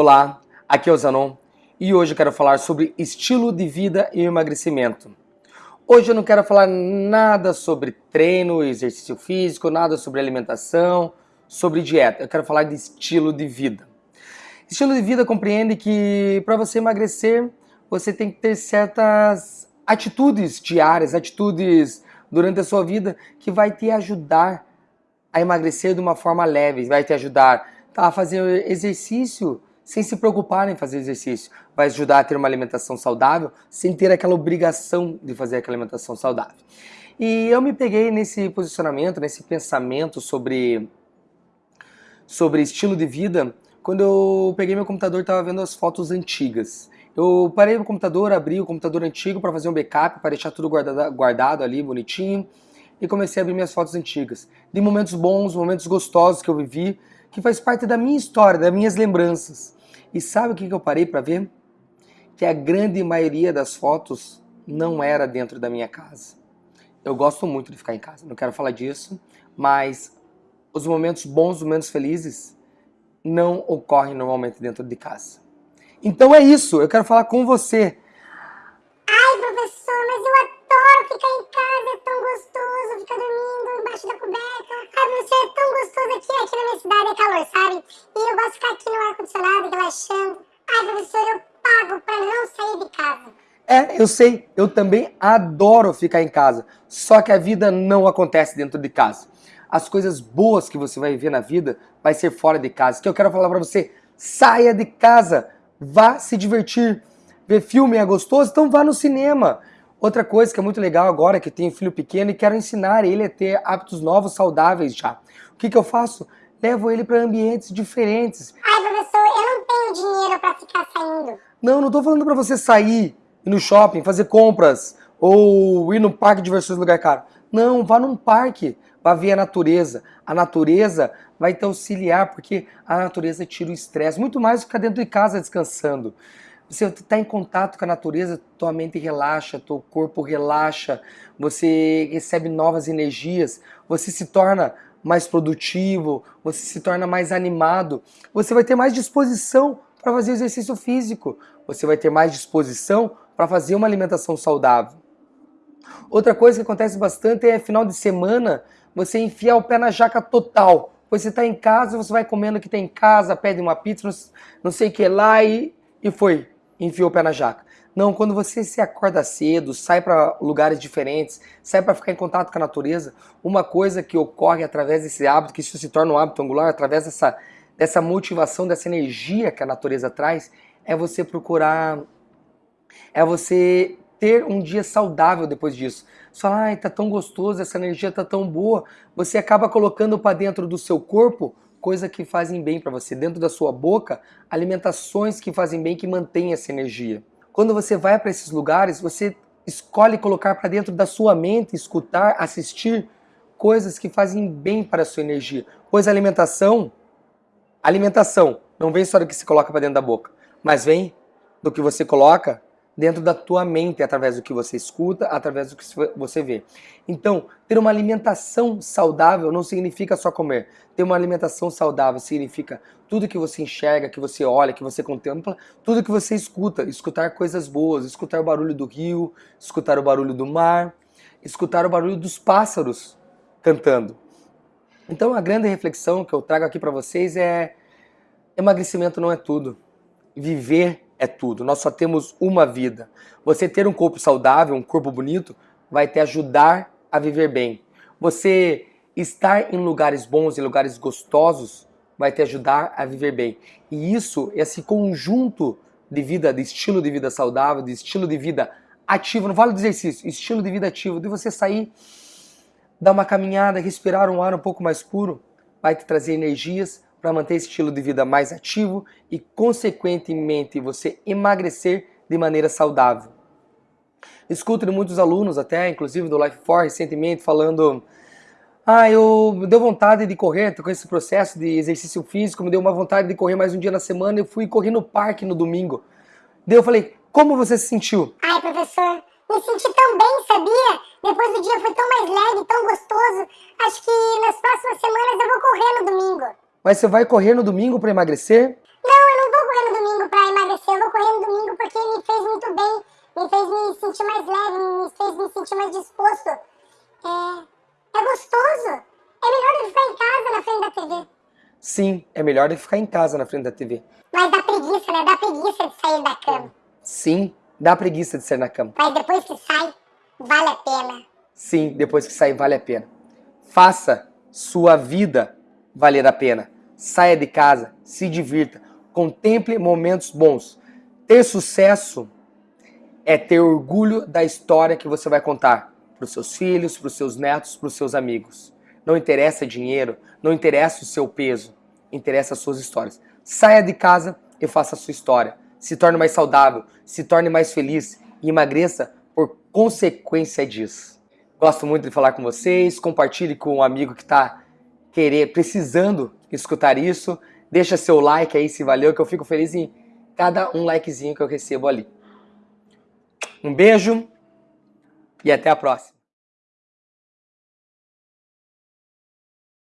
Olá, aqui é o Zanon e hoje eu quero falar sobre estilo de vida e emagrecimento. Hoje eu não quero falar nada sobre treino, exercício físico, nada sobre alimentação, sobre dieta. Eu quero falar de estilo de vida. Estilo de vida compreende que para você emagrecer, você tem que ter certas atitudes diárias, atitudes durante a sua vida que vai te ajudar a emagrecer de uma forma leve, vai te ajudar a fazer exercício sem se preocupar em fazer exercício. Vai ajudar a ter uma alimentação saudável sem ter aquela obrigação de fazer aquela alimentação saudável. E eu me peguei nesse posicionamento, nesse pensamento sobre, sobre estilo de vida, quando eu peguei meu computador e estava vendo as fotos antigas. Eu parei o computador, abri o computador antigo para fazer um backup, para deixar tudo guardado, guardado ali, bonitinho, e comecei a abrir minhas fotos antigas. De momentos bons, momentos gostosos que eu vivi, que faz parte da minha história, das minhas lembranças. E sabe o que eu parei para ver? Que a grande maioria das fotos não era dentro da minha casa. Eu gosto muito de ficar em casa, não quero falar disso, mas os momentos bons, os momentos felizes, não ocorrem normalmente dentro de casa. Então é isso, eu quero falar com você. É, eu sei, eu também adoro ficar em casa, só que a vida não acontece dentro de casa. As coisas boas que você vai ver na vida vai ser fora de casa. Que eu quero falar para você, saia de casa, vá se divertir. Ver filme é gostoso, então vá no cinema. Outra coisa que é muito legal agora, que tenho filho pequeno e quero ensinar ele a ter hábitos novos, saudáveis já. O que, que eu faço? Levo ele para ambientes diferentes. Ai, professor, eu não tenho dinheiro para ficar saindo. Não, não tô falando para você sair, ir no shopping, fazer compras ou ir no parque de diversões lugar caro. Não, vá num parque, vá ver a natureza. A natureza vai te auxiliar, porque a natureza tira o estresse, muito mais do que ficar dentro de casa descansando. Você está em contato com a natureza, tua mente relaxa, teu corpo relaxa, você recebe novas energias, você se torna mais produtivo, você se torna mais animado, você vai ter mais disposição para fazer exercício físico, você vai ter mais disposição para fazer uma alimentação saudável. Outra coisa que acontece bastante é final de semana você enfiar o pé na jaca total. Você está em casa, você vai comendo o que tem em casa, pede uma pizza, não sei o que lá e, e foi, enfiou o pé na jaca. Não, quando você se acorda cedo, sai para lugares diferentes, sai para ficar em contato com a natureza, uma coisa que ocorre através desse hábito, que isso se torna um hábito angular, através dessa, dessa motivação, dessa energia que a natureza traz, é você procurar, é você ter um dia saudável depois disso. Você fala, ai, tá tão gostoso, essa energia tá tão boa. Você acaba colocando para dentro do seu corpo coisas que fazem bem para você. Dentro da sua boca, alimentações que fazem bem, que mantêm essa energia. Quando você vai para esses lugares, você escolhe colocar para dentro da sua mente, escutar, assistir coisas que fazem bem para a sua energia. Pois a alimentação, alimentação, não vem só do que se coloca para dentro da boca, mas vem do que você coloca dentro da tua mente, através do que você escuta, através do que você vê. Então, ter uma alimentação saudável não significa só comer. Ter uma alimentação saudável significa tudo que você enxerga, que você olha, que você contempla, tudo que você escuta. Escutar coisas boas, escutar o barulho do rio, escutar o barulho do mar, escutar o barulho dos pássaros cantando. Então, a grande reflexão que eu trago aqui para vocês é emagrecimento não é tudo. Viver é tudo. Nós só temos uma vida. Você ter um corpo saudável, um corpo bonito, vai te ajudar a viver bem. Você estar em lugares bons, em lugares gostosos, vai te ajudar a viver bem. E isso, esse conjunto de vida, de estilo de vida saudável, de estilo de vida ativo, não falo de exercício, estilo de vida ativo, de você sair, dar uma caminhada, respirar um ar um pouco mais puro, vai te trazer energias para manter esse estilo de vida mais ativo e, consequentemente, você emagrecer de maneira saudável. Escuto de muitos alunos, até inclusive do Life 4 recentemente, falando ah, eu deu vontade de correr, com esse processo de exercício físico, me deu uma vontade de correr mais um dia na semana, eu fui correr no parque no domingo. Daí eu falei, como você se sentiu? Ai, professor, me senti tão bem, sabia? Depois do dia foi tão mais leve, tão gostoso. Acho que nas próximas semanas eu vou correr no domingo. Mas você vai correr no domingo pra emagrecer? Não, eu não vou correr no domingo pra emagrecer. Eu vou correr no domingo porque me fez muito bem. Me fez me sentir mais leve, me fez me sentir mais disposto. É, é gostoso. É melhor do que ficar em casa na frente da TV. Sim, é melhor do que ficar em casa na frente da TV. Mas dá preguiça, né? Dá preguiça de sair da cama. Sim, dá preguiça de sair na cama. Mas depois que sai, vale a pena. Sim, depois que sair, vale a pena. Faça sua vida valer a pena. Saia de casa, se divirta, contemple momentos bons. Ter sucesso é ter orgulho da história que você vai contar para os seus filhos, para os seus netos, para os seus amigos. Não interessa dinheiro, não interessa o seu peso, interessa as suas histórias. Saia de casa e faça a sua história. Se torne mais saudável, se torne mais feliz e emagreça por consequência disso. Gosto muito de falar com vocês, compartilhe com um amigo que está querer, precisando escutar isso. Deixa seu like aí se valeu, que eu fico feliz em cada um likezinho que eu recebo ali. Um beijo e até a próxima.